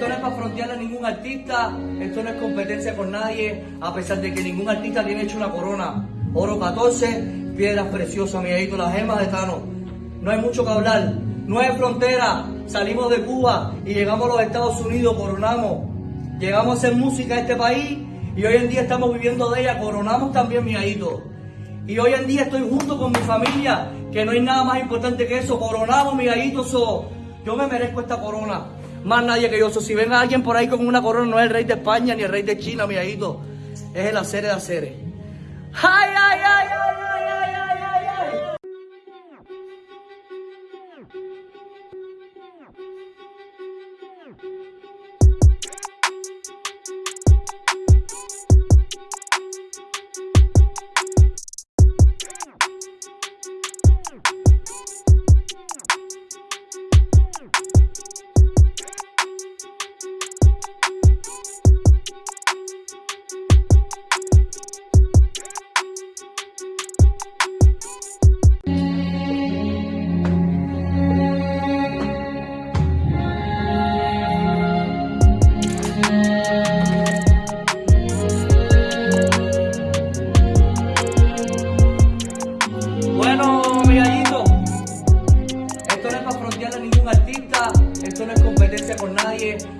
Esto no es para frontearle a ningún artista, esto no es competencia con nadie, a pesar de que ningún artista tiene hecho una corona. Oro 14, piedras preciosas, mi hijito, las gemas de Tano. No hay mucho que hablar, no hay frontera. Salimos de Cuba y llegamos a los Estados Unidos, coronamos. Llegamos a hacer música a este país y hoy en día estamos viviendo de ella, coronamos también, mi hijito. Y hoy en día estoy junto con mi familia, que no hay nada más importante que eso. Coronamos, mi so. Yo me merezco esta corona. Más nadie que yo. Si ven a alguien por ahí con una corona, no es el rey de España ni el rey de China, mi gallito. Es el hacer de hacer. ¡Ay, ay, ay, ay,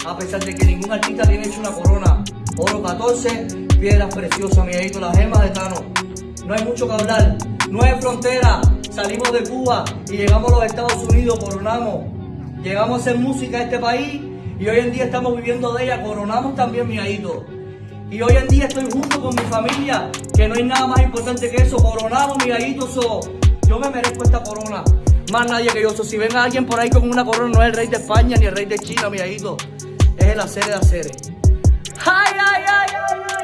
a pesar de que ningún artista tiene hecho una corona. Oro 14, piedras preciosas, mi gallito, las gemas de Tano. No hay mucho que hablar, no hay frontera. Salimos de Cuba y llegamos a los Estados Unidos, coronamos. Llegamos a hacer música a este país y hoy en día estamos viviendo de ella, coronamos también, mi gallito. Y hoy en día estoy junto con mi familia, que no hay nada más importante que eso. Coronamos, mi gallito, so. Yo me merezco esta corona. Más nadie que yo. So. Si ven a alguien por ahí con una corona, no es el rey de España ni el rey de China, mi gallito. Es el hacer de hacer. ¡Ay, ay, ay, ay, ay,